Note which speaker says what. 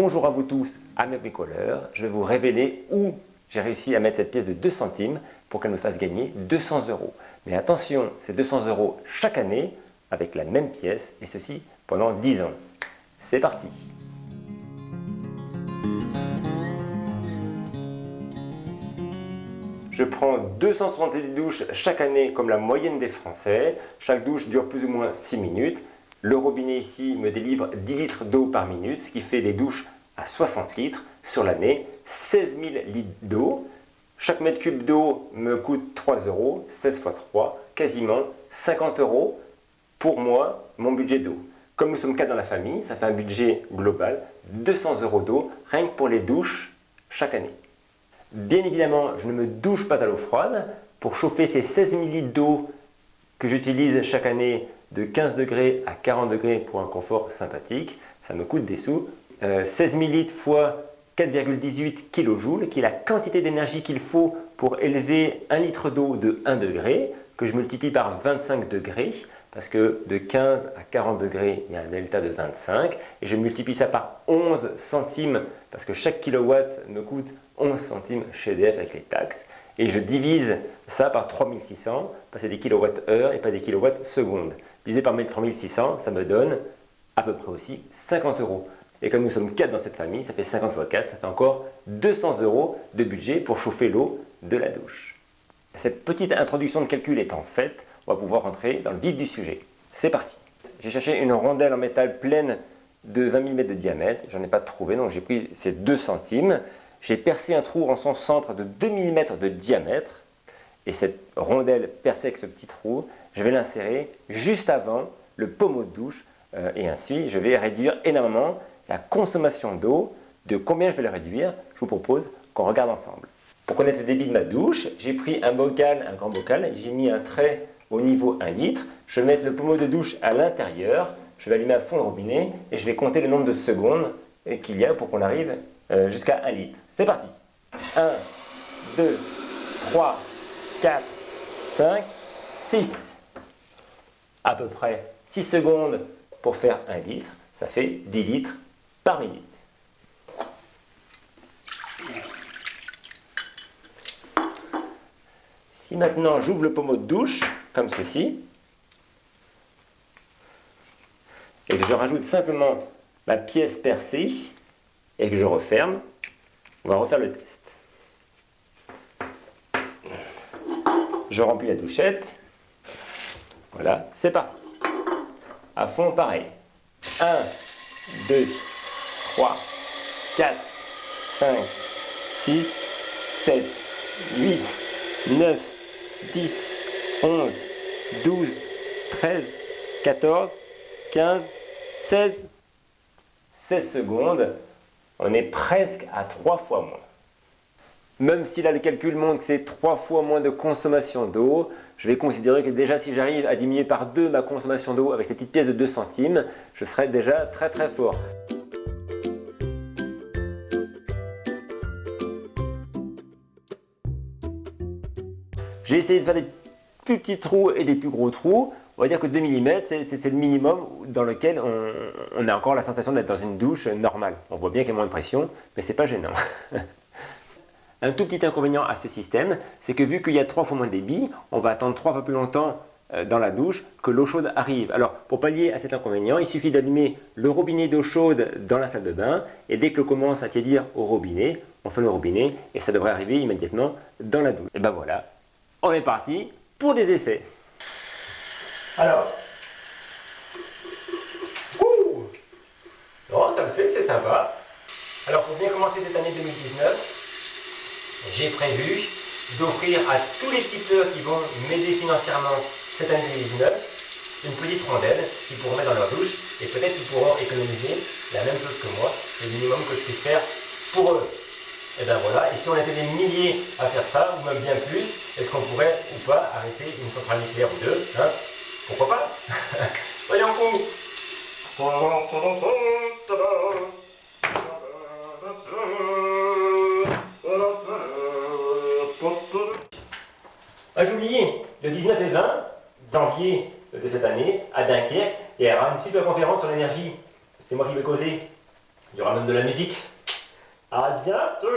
Speaker 1: Bonjour à vous tous, amis bricoleurs. Je vais vous révéler où j'ai réussi à mettre cette pièce de 2 centimes pour qu'elle me fasse gagner 200 euros. Mais attention, c'est 200 euros chaque année avec la même pièce et ceci pendant 10 ans. C'est parti Je prends 270 douches chaque année comme la moyenne des Français. Chaque douche dure plus ou moins 6 minutes. Le robinet ici me délivre 10 litres d'eau par minute, ce qui fait des douches à 60 litres sur l'année, 16 000 litres d'eau. Chaque mètre cube d'eau me coûte 3 euros, 16 x 3, quasiment 50 euros pour moi, mon budget d'eau. Comme nous sommes quatre dans la famille, ça fait un budget global, 200 euros d'eau, rien que pour les douches chaque année. Bien évidemment, je ne me douche pas à l'eau froide. Pour chauffer ces 16 000 litres d'eau que j'utilise chaque année de 15 degrés à 40 degrés pour un confort sympathique. Ça me coûte des sous. 16 000 litres fois 4,18 kJ, qui est la quantité d'énergie qu'il faut pour élever un litre d'eau de 1 degré, que je multiplie par 25 degrés, parce que de 15 à 40 degrés, il y a un delta de 25, et je multiplie ça par 11 centimes, parce que chaque kilowatt me coûte 11 centimes chez EDF avec les taxes, et je divise ça par 3600, parce que c'est des kilowattheures et pas des kilowatts secondes divisé par 3600, ça me donne à peu près aussi 50 euros. Et comme nous sommes 4 dans cette famille, ça fait 50 fois 4, ça fait encore 200 euros de budget pour chauffer l'eau de la douche. Cette petite introduction de calcul étant faite, on va pouvoir rentrer dans le vif du sujet. C'est parti J'ai cherché une rondelle en métal pleine de 20 mm de diamètre, j'en ai pas trouvé, donc j'ai pris ces 2 centimes. J'ai percé un trou en son centre de 2 mm de diamètre, et cette rondelle percée avec ce petit trou, je vais l'insérer juste avant le pommeau de douche euh, et ainsi je vais réduire énormément la consommation d'eau. De combien je vais le réduire Je vous propose qu'on regarde ensemble. Pour connaître le débit de ma douche, j'ai pris un bocal, un grand bocal, j'ai mis un trait au niveau 1 litre. Je vais mettre le pommeau de douche à l'intérieur, je vais allumer à fond le robinet et je vais compter le nombre de secondes qu'il y a pour qu'on arrive euh, jusqu'à 1 litre. C'est parti 1, 2, 3, 4, 5, 6 à peu près 6 secondes pour faire 1 litre, ça fait 10 litres par minute. Si maintenant j'ouvre le pommeau de douche, comme ceci, et que je rajoute simplement ma pièce percée, et que je referme, on va refaire le test. Je remplis la douchette, voilà, c'est parti. À fond, pareil. 1, 2, 3, 4, 5, 6, 7, 8, 9, 10, 11, 12, 13, 14, 15, 16, 16 secondes. On est presque à 3 fois moins. Même si là le calcul montre que c'est 3 fois moins de consommation d'eau, je vais considérer que déjà si j'arrive à diminuer par 2 ma consommation d'eau avec ces petites pièces de 2 centimes, je serai déjà très très fort. J'ai essayé de faire des plus petits trous et des plus gros trous. On va dire que 2 mm, c'est le minimum dans lequel on, on a encore la sensation d'être dans une douche normale. On voit bien qu'il y a moins de pression, mais c'est pas gênant. Un tout petit inconvénient à ce système, c'est que vu qu'il y a trois fois moins de débit, on va attendre trois fois plus longtemps euh, dans la douche que l'eau chaude arrive. Alors pour pallier à cet inconvénient, il suffit d'allumer le robinet d'eau chaude dans la salle de bain et dès que l'eau commence à tiédir au robinet, on fait le robinet et ça devrait arriver immédiatement dans la douche. Et ben voilà, on est parti pour des essais. Alors, oh, ça me fait, c'est sympa. Alors pour bien commencer cette année 2019, j'ai prévu d'offrir à tous les tipeurs qui vont m'aider financièrement cette année 2019 une petite rondelle qu'ils pourront mettre dans leur douche et peut-être qu'ils pourront économiser la même chose que moi, le minimum que je puisse faire pour eux. Et bien voilà, et si on était des milliers à faire ça, ou même bien plus, est-ce qu'on pourrait ou pas arrêter une centrale nucléaire ou deux hein? Pourquoi pas? Voyons fous Ah, le 19 et 20 janvier de cette année, à Dunkerque, il y aura une super conférence sur l'énergie. C'est moi qui vais causer. Il y aura même de la musique.
Speaker 2: À bientôt